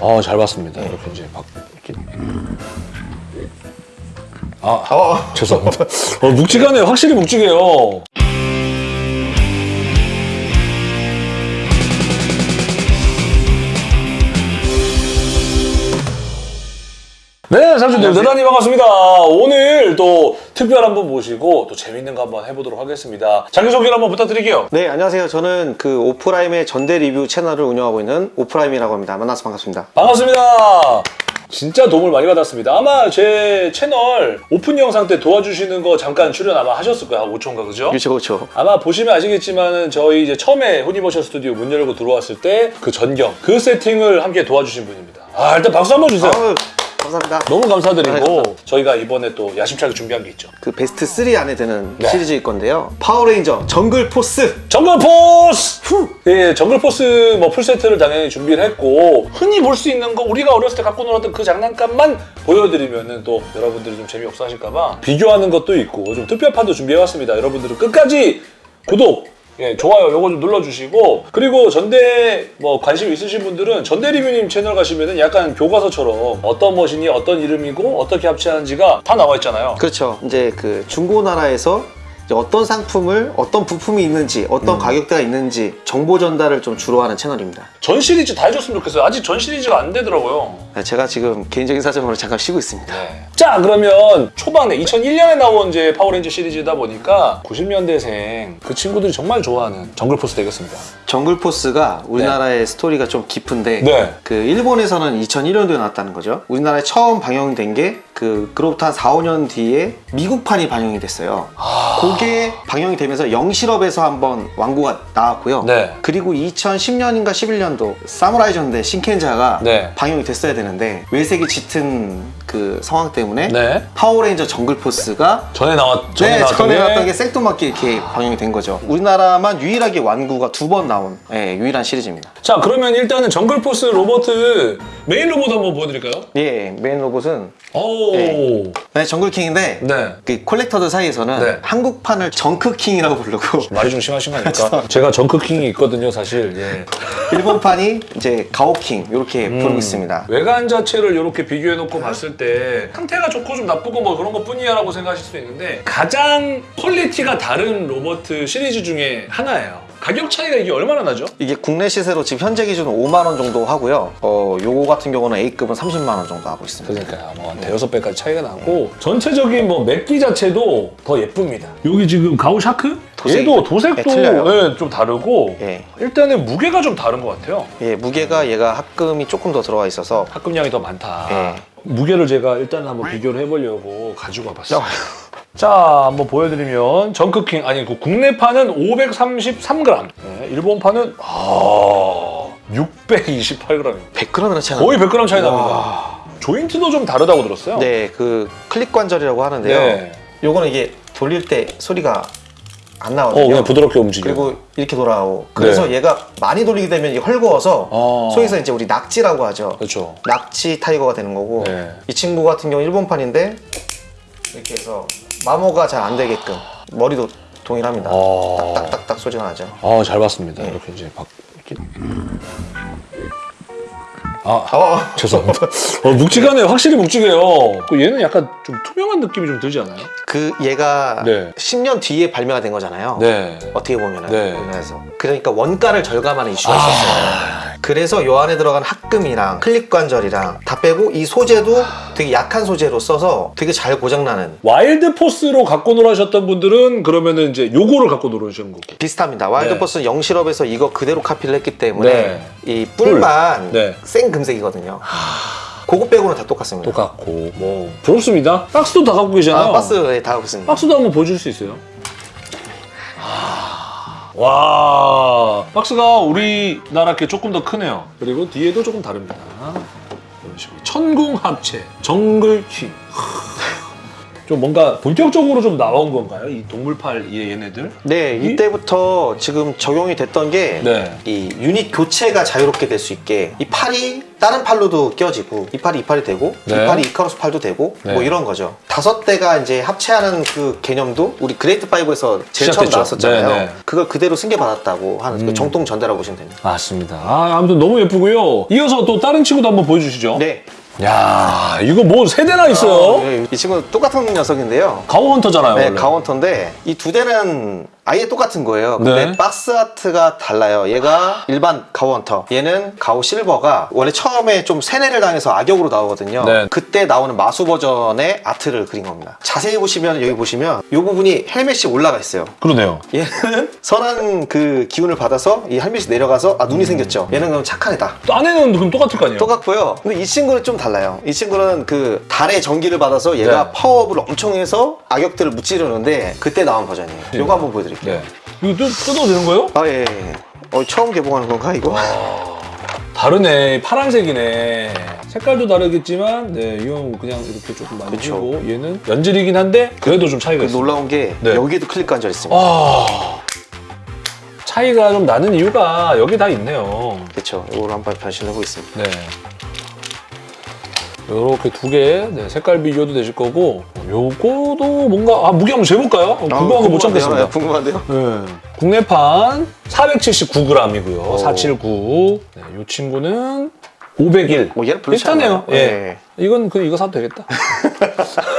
아, 잘 봤습니다. 이렇게 이제 막 이렇게. 아, 어, 죄송합니다. 어, 묵직하네요. 확실히 묵직해요. 네, 삼촌들 대단히 반갑습니다. 오늘 또 특별한 분 모시고 또 재밌는 거 한번 해보도록 하겠습니다. 자기 소개를 한번 부탁드릴게요. 네, 안녕하세요. 저는 그 오프라임의 전대 리뷰 채널을 운영하고 있는 오프라임이라고 합니다. 만나서 반갑습니다. 반갑습니다. 진짜 도움을 많이 받았습니다. 아마 제 채널 오픈 영상 때 도와주시는 거 잠깐 출연 아마 하셨을 거예요. 한 5초인가 그죠? 그렇죠, 그렇죠. 아마 보시면 아시겠지만은 저희 이제 처음에 후니버셜 스튜디오 문 열고 들어왔을 때 그 전경 그 세팅을 함께 도와주신 분입니다. 아 일단 박수 한번 주세요. 아유, 감사합니다. 너무 감사드리고 네, 감사합니다. 저희가 이번에 또 야심차게 준비한 게 있죠. 그 베스트 3 안에 드는 네. 시리즈일 건데요. 파워레인저 정글 포스. 정글 포스! 예, 정글 포스 뭐 풀세트를 당연히 준비를 했고 흔히 볼 수 있는 거 우리가 어렸을 때 갖고 놀았던 그 장난감만 보여드리면은 또 여러분들이 좀 재미없어 하실까 봐 비교하는 것도 있고 좀 특별판도 준비해왔습니다. 여러분들은 끝까지 구독 예, 좋아요 요거 좀 눌러주시고 그리고 전대 뭐 관심 있으신 분들은 전대 리뷰님 채널 가시면은 약간 교과서처럼 어떤 머신이 어떤 이름이고 어떻게 합체하는지가 다 나와 있잖아요. 그렇죠. 이제 그 중고나라에서 어떤 상품을 어떤 부품이 있는지 어떤 음. 가격대가 있는지 정보 전달을 좀 주로 하는 채널입니다. 전 시리즈 다 해줬으면 좋겠어요. 아직 전 시리즈가 안 되더라고요. 제가 지금 개인적인 사정으로 잠깐 쉬고 있습니다. 자 그러면 초반에 2001년에 나온 이제 파워레인저 시리즈다 보니까 90년대생 그 친구들이 정말 좋아하는 정글포스 되겠습니다. 정글 포스가 우리나라의 스토리가 좀 깊은데 네. 그 일본에서는 2001년도에 나왔다는 거죠. 우리나라에 처음 방영된 게 그 그로부터 한 4, 5년 뒤에 미국판이 방영이 됐어요. 아. 그게 방영이 되면서 영실업에서 한번 완구가 나왔고요. 네. 그리고 2010년인가 11년도 사무라이 전대 신켄저가 네. 방영이 됐어야 되는데 왜색이 짙은 그 상황 때문에 네. 파워레인저 정글 포스가 전에 나왔 전에 네, 전에 게 나왔던 게 생뚱맞게 이렇게 방영이 된 거죠. 우리나라만 유일하게 완구가 두 번 나온 예, 유일한 시리즈입니다. 자 그러면 일단은 정글포스 로봇 메인 로봇 한번 보여드릴까요? 예, 메인 로봇은 오. 네. 네, 정글킹인데 네. 그 콜렉터들 사이에서는 네. 한국 판을 정크킹이라고 부르고 말이 좀 심하신 거 아닙니까? 제가 정크킹이 있거든요, 사실. 예. 일본판이 이제 가오킹 이렇게 음. 부르고 있습니다. 외관 자체를 이렇게 비교해 놓고 봤을 때 상태가 좋고 좀 나쁘고 뭐 그런 것 뿐이야 라고 생각하실 수 있는데 가장 퀄리티가 다른 로봇 시리즈 중에 하나예요. 가격 차이가 이게 얼마나 나죠? 이게 국내 시세로 지금 현재 기준 5만 원 정도 하고요. 어, 요거 같은 경우는 A급은 30만 원 정도 하고 있습니다. 그러니까 뭐 한 대여섯 배까지 차이가 나고 전체적인 뭐 맥기 자체도 더 예쁩니다. 여기 지금 가오 샤크? 도색이 얘도 도색도 네, 틀려요. 예, 좀 다르고 예. 일단은 무게가 좀 다른 것 같아요. 예, 무게가 얘가 합금이 조금 더 들어가 있어서 합금량이 더 많다. 예. 무게를 제가 일단 한번 비교를 해보려고 가지고 와봤어요. 자, 한번 보여드리면 정크킹 아니 그 국내판은 533g, 네, 일본판은 아 628g입니다. 100g이나 차이 거의 100g 차이 와. 납니다. 조인트도 좀 다르다고 들었어요. 네, 그 클릭 관절이라고 하는데요. 네. 요거는 이게 돌릴 때 소리가 안 어, 나거든요. 그냥 부드럽게 움직여. 그리고 이렇게 돌아오고. 그래서 네. 얘가 많이 돌리게 되면 이게 헐거워서 어. 소위에서 이제 우리 낙지라고 하죠. 그렇죠. 낙지 타이거가 되는 거고 네. 이 친구 같은 경우 일본판인데 이렇게 해서 마모가 잘 안 되게끔 머리도 동일합니다. 아. 딱딱딱 소리가 나죠. 아, 잘 봤습니다. 네. 이렇게 이제 막 이렇게. 아, 어, 죄송합니다. 어, 묵직하네요. 확실히 묵직해요. 그 얘는 약간 좀 투명한 느낌이 좀 들지 않아요? 그 얘가 네. 10년 뒤에 발매가 된 거잖아요. 네. 어떻게 보면은 네. 우리나라에서 그러니까 원가를 절감하는 이슈가 아. 있었어요. 그래서 요 안에 들어간 합금이랑 클릭 관절이랑 다 빼고 이 소재도 되게 약한 소재로 써서 되게 잘 고장나는 와일드 포스로 갖고 놀아셨던 분들은 그러면은 이제 요거를 갖고 놀으신 거고. 비슷합니다. 와일드포스는 영실업에서 이거 그대로 카피를 했기 때문에 네. 이 뿔만 네. 생 금색이거든요. 그거 빼고는 다 똑같습니다. 똑같고 뭐 부럽습니다. 박스도 다 갖고 계시잖아요. 아, 박스에 다 하고 있습니다. 박스도 한번 보여줄 수 있어요? 와 박스가 우리나라 게 조금 더 크네요. 그리고 뒤에도 조금 다릅니다. 이런 식으로 천궁 합체 정글 킹. 좀 뭔가 본격적으로 좀 나온 건가요? 이 동물팔 얘- 얘네들? 네, 이- 이때부터 지금 적용이 됐던 게 네. 이 유닛 교체가 자유롭게 될 수 있게 이 팔이 다른 팔로도 껴지고 이 팔이 이 팔이 되고 네. 이 팔이 이카로스 팔도 되고 네. 뭐 이런 거죠. 다섯 대가 이제 합체하는 그 개념도 우리 그레이트 5에서 제일 처음 시작됐죠. 나왔었잖아요. 네, 네. 그걸 그대로 승계받았다고 하는 그 음. 정통 전대라고 보시면 됩니다. 맞습니다. 아, 아무튼 너무 예쁘고요. 이어서 또 다른 친구도 한번 보여주시죠. 네. 야 이거 뭐 세 대나 있어요? 네, 이 친구는 똑같은 녀석인데요. 가오헌터잖아요. 네, 원래. 가오헌터인데 이 두 대는 아예 똑같은 거예요. 근데 네. 박스 아트가 달라요. 얘가 일반 가오 헌터, 얘는 가오 실버가 원래 처음에 좀 세뇌를 당해서 악역으로 나오거든요. 네. 그때 나오는 마수 버전의 아트를 그린 겁니다. 자세히 보시면 여기 보시면 이 부분이 헬멧이 올라가 있어요. 그러네요. 얘는 선한 그 기운을 받아서 이 헬멧이 내려가서 아 음. 눈이 생겼죠. 얘는 그럼 착한 애다. 또 안에는 그럼 똑같을 거 아니에요? 똑같고요. 근데 이 친구는 좀 달라요. 이 친구는 그 달의 정기를 받아서 얘가 네. 파워업을 엄청 해서 악역들을 무찌르는데 그때 나온 버전이에요. 네. 이거 한번 보여드릴게요. 네. 이거 또 뜯어도 되는 거예요? 아 예. 예. 어, 처음 개봉하는 건가 이거? 다르네. 파란색이네. 색깔도 다르겠지만, 네, 이건 그냥 이렇게 조금 만지고, 얘는 연질이긴 한데, 그래도 좀 차이가 그 있어요. 놀라운 게 네. 여기에도 클릭 관절 있습니다. 아. 차이가 좀 나는 이유가 여기 다 있네요. 그렇죠. 이걸 한번 변신해 보겠습니다. 네. 요렇게 두 개, 네, 색깔 비교도 되실 거고, 요거도 뭔가, 아, 무게 한번 재볼까요? 궁금한 거 못 참겠습니다. 네, 궁금한데요? 네. 국내판 479g이고요. 오. 479. 네, 이 친구는 501. 뭐 얘는 비슷하네요. 예. 이건 그 이거 사도 되겠다.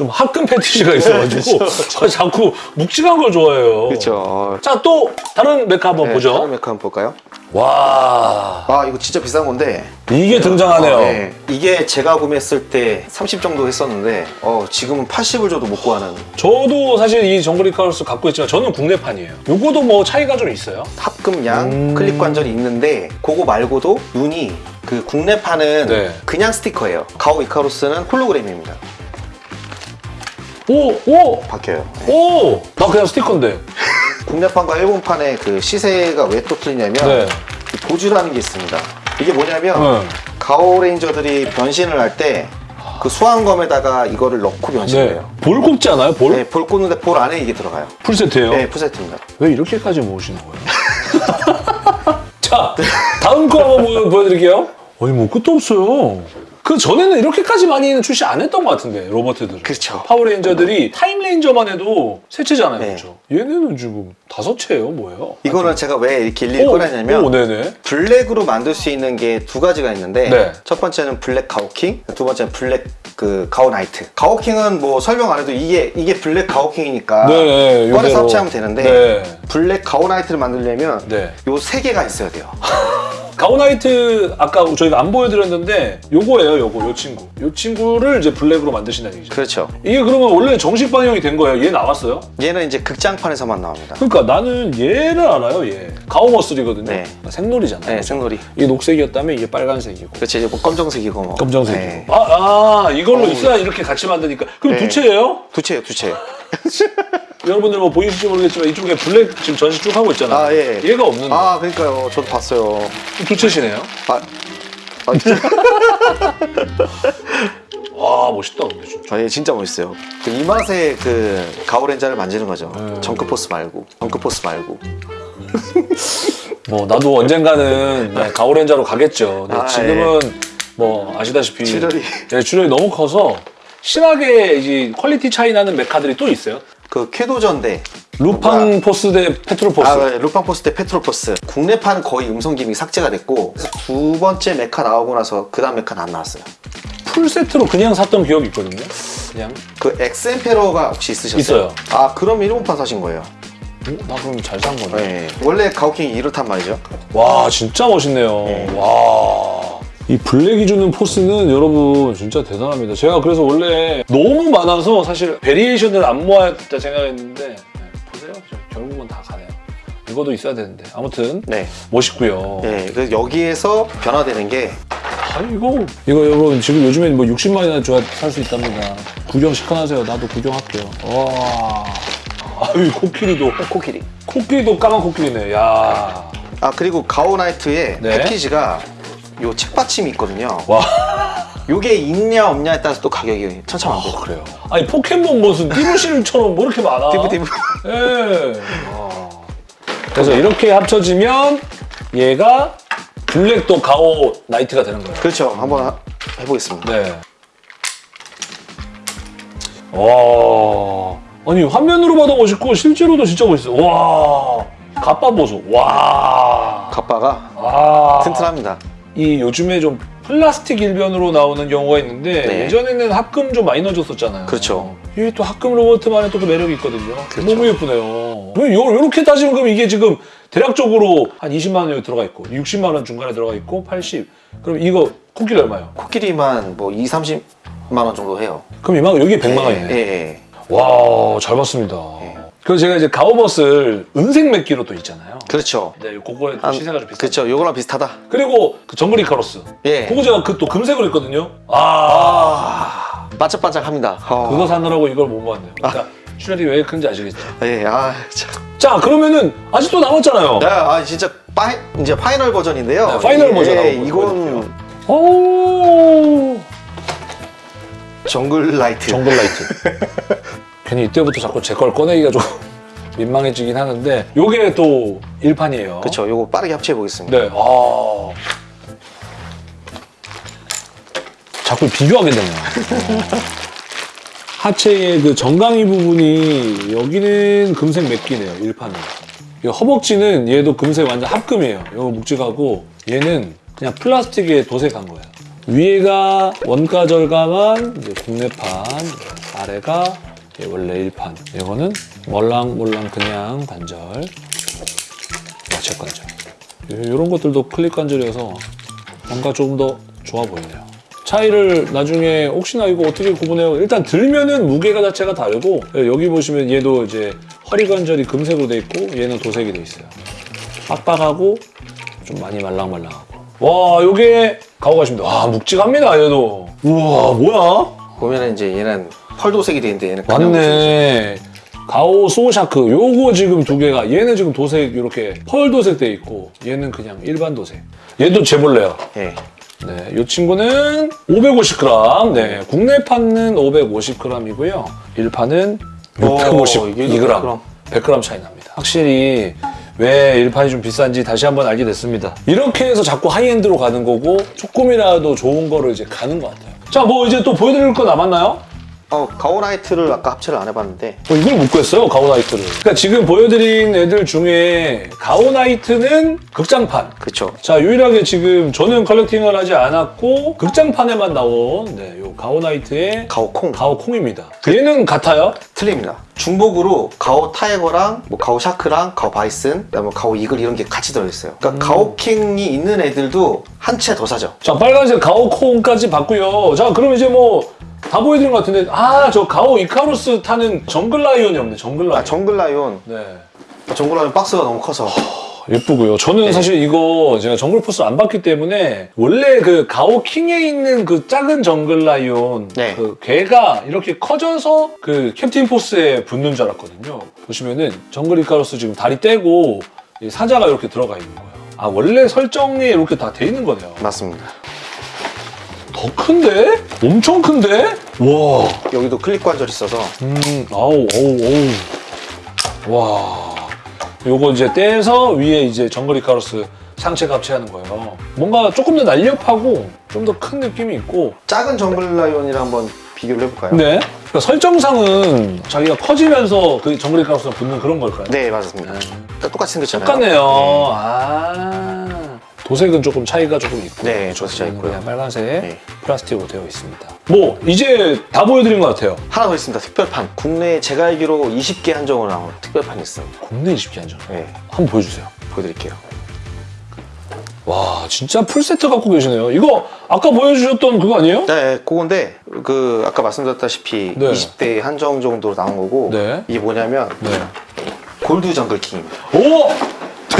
좀 화끈 패티시가 있어가지고 저 자꾸 묵직한 걸 좋아해요. 그렇죠. 자, 또 다른 메카 한번 네, 보죠. 다른 메카 한번 볼까요? 와, 아 이거 진짜 비싼 건데 이게 등장하네요. 어, 네. 이게 제가 구매했을 때 30 정도 했었는데 어, 지금은 80을 줘도 못 구하는 저도 사실 이 정글 이카루스 갖고 있지만 저는 국내판이에요. 요거도 뭐 차이가 좀 있어요. 합금량 음. 클릭 관절이 있는데 그거 말고도 눈이 그 국내판은 네. 그냥 스티커예요. 가오 이카루스는 홀로그램입니다. 오, 오, 바뀌어요. 오! 나 그냥 스티커인데. 국내판과 일본판의 그 시세가 왜 또 틀리냐면 네. 이 보주라는 게 있습니다. 이게 뭐냐면 네. 가오 레인저들이 변신을 할 때 그 수황검에다가 이거를 넣고 변신을 네. 해요. 볼 꼽지 않아요? 볼? 네, 볼 꽂는데 볼 안에 이게 들어가요. 풀세트예요? 네, 풀세트입니다. 왜 이렇게까지 모으시는 거예요? 자, 다음 거 한번 보여, 보여드릴게요. 아니, 뭐 끝도 없어요. 그 전에는 이렇게까지 많이는 출시 안 했던 것 같은데, 로봇들은. 그렇죠. 파워레인저들이 타임레인저만 해도 세 채잖아요. 네. 그렇죠? 얘네는 지금 다섯 채예요, 뭐예요? 이거는 제가 왜 이렇게 일일이 오, 꺼내냐면 오, 네네. 블랙으로 만들 수 있는 게 두 가지가 있는데 네. 첫 번째는 블랙 가오킹, 두 번째는 블랙 그 가오 나이트. 가오킹은 뭐 설명 안 해도 이게 이게 black 가오킹이니까 네, 꺼내서 요대로. 합체하면 되는데 네. black 가오 나이트를 만들려면 네. 요 세 개가 있어야 돼요. 가오나이트 아까 저희가 안 보여드렸는데 요거예요, 요거, 요 친구. 요 친구를 이제 black으로 만드신다는 얘기죠. 그렇죠. 이게 그러면 원래 정식 방영이 된 거예요? 얘 나왔어요? 얘는 이제 극장판에서만 나옵니다. 그러니까 나는 얘를 알아요, 얘. 가오머슬이거든요. 네. 색놀이잖아요. 네, 색놀이. 이게 녹색이었다면 이게 빨간색이고. 그렇지 이제 뭐 검정색이고 뭐. 검정색이고. 네. 아, 아, 이걸로. 있어야 이렇게 같이 만드니까. 그럼 네. 두 채예요? 두 채요, 두 채. 여러분들 뭐 보이실지 모르겠지만 이쪽에 black 지금 전시 쭉 하고 있잖아요. 아, 예. 얘가 없는데. 아, 그러니까요. 저도 봤어요. 두 채시네요. 아, 아. 와, 멋있다, 근데 진짜. 아, 예, 진짜 멋있어요. 그 이 맛에 그 가오레인저를 만지는 거죠. 음. 정글포스 말고, 정글포스 말고. 뭐 나도 언젠가는 네, 가오레인저로 가겠죠. 근데 아, 지금은 뭐 아시다시피 출혈이. 네, 출혈이 너무 커서 심하게 이제 quality 차이 나는 mecha들이 또 있어요. 그 쾌도전대. 루팡 포스 대 패트롤 포스. 아, 네, 루팡 포스 대 패트롤포스. 국내판은 거의 음성 gimmick 삭제가 됐고, 두 번째 mecha 나오고 나서 그 다음 mecha는 안 나왔어요. 풀 세트로 그냥 샀던 기억이 있거든요. 그냥 그 엑스엠페러가 혹시 있으셨어요? 있어요. 아, 그럼 일본판 사신 거예요. 어, 나 그럼 잘 산 거네. 네. 원래 가오킹이 이렇단 말이죠. 와 진짜 멋있네요. 네. 와. 이 black이 주는 포스는 여러분 진짜 대단합니다. 제가 그래서 원래 너무 많아서 사실 variation을 안 모아야겠다 생각했는데 네, 보세요. 저 결국은 다 가네요. 이거도 있어야 되는데 아무튼 네. 멋있고요. 네. 그래서 여기에서 변화되는 게 아 이거 이거 여러분 지금 요즘엔 뭐 60만이나 줘야 살 수 있답니다. 구경 시원하세요. 나도 구경할게요. 와. 아유 코끼리도 코끼리. 코끼리도 까만 코끼리네. 야. 아, 그리고 가오나이트의 네. 패키지가 요 책받침이 있거든요. 와. 요게 있냐 없냐에 따라서 또 가격이 천차만별. 아, 그래요. 아니 포켓몬 무슨 띠부실처럼 뭐 이렇게 많아? 띠부 띠부. 예. 아. 그래서 이렇게 합쳐지면 얘가 black도 가오 나이트가 되는 거예요. 그렇죠. 한번 하- 해보겠습니다. 네. 와. 아니 화면으로 봐도 멋있고 실제로도 진짜 멋있어. 와. 갑바 보소. 와. 갑바가 와. 튼튼합니다. 이 요즘에 좀 플라스틱 일변도로 나오는 경우가 있는데 네. 예전에는 합금 좀 많이 넣어줬었잖아요. 그렇죠. 이게 또 합금 로봇만의 또 그 매력이 있거든요. 그렇죠. 너무 예쁘네요. 요, 요렇게 따지면 그럼 이게 지금 대략적으로 한 20만 원 여기 들어가 있고 60만 원 중간에 들어가 있고 80. 그럼 이거 코끼리 얼마예요? 코끼리만 뭐 2, 30만 원 정도 해요. 그럼 이만 여기 100만 원이네. 예, 예. 와, 잘 봤습니다. 예. 그래서 제가 이제 가오버스를 은색 맥기로 또 있잖아요. 그렇죠. 네, 그거에 또 한- 시세가 좀 비싸. 그렇죠. 요거랑 비슷하다. 그리고 그 정글 이 카로스. 예. 그거 제가 그 또 금색으로 했거든요. 아, 반짝반짝합니다. 어. 그거 사느라고 이걸 못 봤네요. 그러니까 슈레디 왜 큰지 아시겠죠? 예, 아, 참. 자, 그러면은 아직도 남았잖아요. 야, 아, 진짜 파이, 이제 final 버전인데요. 네, final 예, 버전 예, 이건. 오, 정글 라이트. 정글 라이트. 괜히 이때부터 자꾸 제 걸 꺼내기가 좀 민망해지긴 하는데 요게 또 일판이에요. 그렇죠. 요거 빠르게 합체해 보겠습니다. 네. 아. 자꾸 비교하게 되네요. 어. 하체의 그 정강이 부분이 여기는 금색 맥기네요. 1판은. 이 허벅지는 얘도 금색 완전 합금이에요. 이거 묵직하고 얘는 그냥 플라스틱에 도색한 거예요. 위에가 원가 절감한 이제 국내판, 아래가 원래 1판. 이거는 멀랑멀랑 그냥 관절, 야채 관절. 이런 것들도 클릭 관절이어서 뭔가 조금 더 좋아 보이네요. 차이를 나중에 혹시나 이거 어떻게 구분해요? 일단 들면은 무게가 자체가 다르고 여기 보시면 얘도 이제 허리 관절이 금색으로 돼 있고 얘는 도색이 돼 있어요. 빡빡하고 좀 많이 말랑말랑하고. 와, 요게 가오가십니다. 와, 묵직합니다, 얘도. 우와, 뭐야? 보면은 이제 얘는 펄도색이 돼 있는데 얘는 맞네. 가오 소샤크 요거 지금 두 개가 얘는 지금 도색 이렇게 pearl 도색 돼 있고 얘는 그냥 일반 도색. 얘도 재볼래요. 도색이죠. 예. 네, 이 친구는 550g. 네, 국내 판은 550g이고요. 일판은 오, 652g. 이게 600g. 100g 차이 납니다. 확실히 왜 일판이 좀 비싼지 다시 한번 알게 됐습니다. 이렇게 해서 자꾸 high-end로 가는 거고 조금이라도 좋은 거를 이제 가는 것 같아요. 자, 뭐 이제 또 보여드릴 거 남았나요? 어, 가오나이트를 아까 합체를 안 해봤는데 어, 이걸 못 구했어요, 가오나이트를. 그러니까 지금 보여드린 애들 중에 가오나이트는 극장판. 그렇죠. 자, 유일하게 지금 저는 collecting을 하지 않았고 극장판에만 나온 네, 요 가오나이트의 가오콩 가오콩입니다. 얘는 같아요? 틀립니다. 중복으로 가오 타이거랑 뭐 가오 샤크랑 가오 바이슨, 그다음에 가오 이글 이런 게 같이 들어있어요. 그러니까 가오킹이 있는 애들도 한 채 더 사죠. 자, 빨간색 가오콩까지 봤고요. 자, 그럼 이제 뭐 다 보여드린 것 같은데 아, 저 가오 이카루스 타는 정글 라이온이 없네, 정글 라이온. 아 정글 라이온, 네. 정글 라이온 박스가 너무 커서 예쁘고요. 저는 네. 사실 이거 제가 정글 포스 안 봤기 때문에 원래 그 가오 킹에 있는 그 작은 정글 라이온 네. 그 걔가 이렇게 커져서 그 캡틴 포스에 붙는 줄 알았거든요. 보시면은 정글 이카로스 지금 다리 떼고 이 사자가 이렇게 들어가 있는 거예요. 아 원래 설정이 이렇게 다 돼 있는 거네요. 맞습니다. 더 큰데? 엄청 큰데? 와. 여기도 클릭 관절 있어서 음, 아우, 어우, 어우. 와. 요거 이제 떼서 위에 이제 정글 이카로스 상체 합체하는 거예요. 뭔가 조금 더 날렵하고 좀 더 큰 느낌이 있고. 작은 정글 라이온이랑 한번 비교를 해볼까요? 네. 그러니까 설정상은 자기가 커지면서 그 정글 이카로스가 붙는 그런 걸까요? 네, 맞습니다. 똑같이 생겼잖아요. 똑같네요. 아. 도색은 조금 차이가 조금 있고. 네, 얘는 있고요. 그냥 빨간색 네. 플라스틱으로 되어 있습니다. 뭐 이제 다 보여드린 것 같아요. 하나 더 있습니다. 특별판. 국내에 제가 알기로 20개 한정으로 나온 특별판이 있습니다. 국내 20개 한정. 네, 한번 보여주세요. 보여드릴게요. 와 진짜 풀세트 갖고 계시네요 이거 아까 보여주셨던 그거 아니에요? 네, 그건데 그 아까 말씀드렸다시피 네. 20대 한정 정도로 나온 거고 네. 이게 뭐냐면 네. 골드 정글 킹입니다. 오!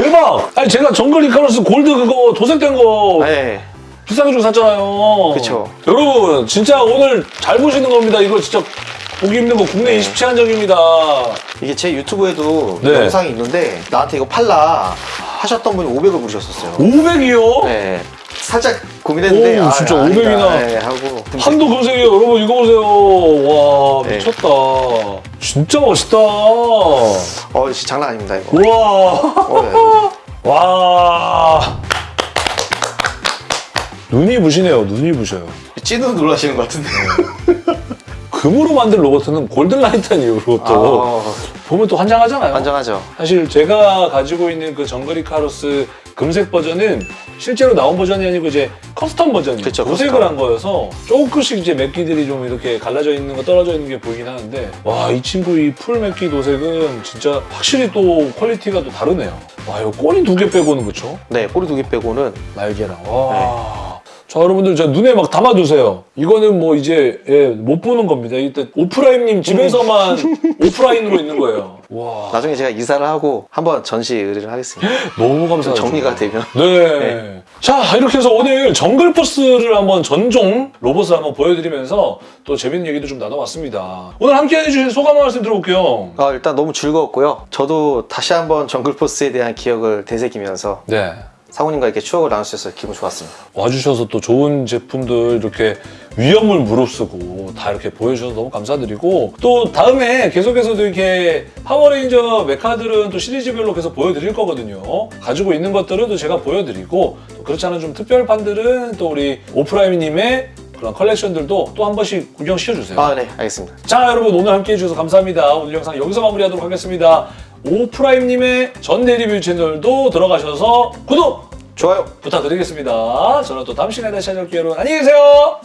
대박! 아니 제가 정글 이카로스 골드 그거 도색된 거 네, 비싸게 주고 샀잖아요 그쵸. 여러분 진짜 오늘 잘 보시는 겁니다 이거 진짜 보기 힘든 거 국내 네. 20채 한정입니다 이게 제 유튜브에도 네. 영상이 있는데 나한테 이거 팔라 하셨던 분이 500을 부르셨었어요. 500이요? 네, 살짝 고민했는데 오, 아, 진짜 아니다. 500이나. 네, 하고 한도 금색이에요. 여러분 이거 보세요. 와 네. 미쳤다. 진짜 멋있다. 어 진짜 장난 아닙니다 이거. 우와. 어, 네. 와. 눈이 부시네요. 눈이 부셔요. 찐으로 놀라시는 것 같은데. 금으로 만든 로버트는 골든라이트한 이후로 또 아, 보면 또 환장하잖아요. 환장하죠. 사실 제가 가지고 있는 그 정글이 카로스 금색 버전은 실제로 나온 버전이 아니고 이제 custom 버전이 그쵸, 도색을 custom. 한 거여서 조금씩 이제 맥기들이 좀 이렇게 갈라져 있는 거 떨어져 있는 게 보이긴 하는데 와 이 친구 이 full 맥기 도색은 진짜 확실히 또 quality가 또 다르네요. 와 이거 꼬리 두 개 빼고는 그쵸? 네 꼬리 두 개 빼고는 날개랑 와. 자 여러분들 저 눈에 막 담아두세요. 이거는 뭐 이제 예, 못 보는 겁니다. 이때 오프라임님 집에서만 오프라인으로 있는 거예요. 와 나중에 제가 이사를 하고 한번 전시 의뢰를 하겠습니다. 너무 감사하죠. 정리가 되면. 네. 자 이렇게 해서 오늘 정글 포스를 한번 전종 로봇을 한번 보여드리면서 또 재밌는 얘기도 좀 나눠봤습니다. 오늘 함께 해주신 소감 한 말씀 들어볼게요. 아, 일단 너무 즐거웠고요. 저도 다시 한번 정글포스에 대한 기억을 되새기면서 네. 상우님과 이렇게 추억을 나눌 수 있어서 기분 좋았습니다. 와주셔서 또 좋은 제품들 이렇게 위험을 무릅쓰고 다 이렇게 보여주셔서 너무 감사드리고 또 다음에 계속해서도 이렇게 파워레인저 mecha들은 또 시리즈별로 계속 보여드릴 거거든요. 가지고 있는 것들은 또 제가 보여드리고 또 그렇지 않은 좀 특별판들은 또 우리 오프라임님의 그런 컬렉션들도 또 한 번씩 구경 시켜주세요. 아, 네, 알겠습니다. 자 여러분 오늘 함께 해주셔서 감사합니다. 오늘 영상 여기서 마무리하도록 하겠습니다. 오프라임님의 전대 리뷰 채널도 들어가셔서 구독 좋아요. 부탁드리겠습니다. 저는 또 다음 시간에 다시 찾아올게요. 여러분 안녕히 계세요.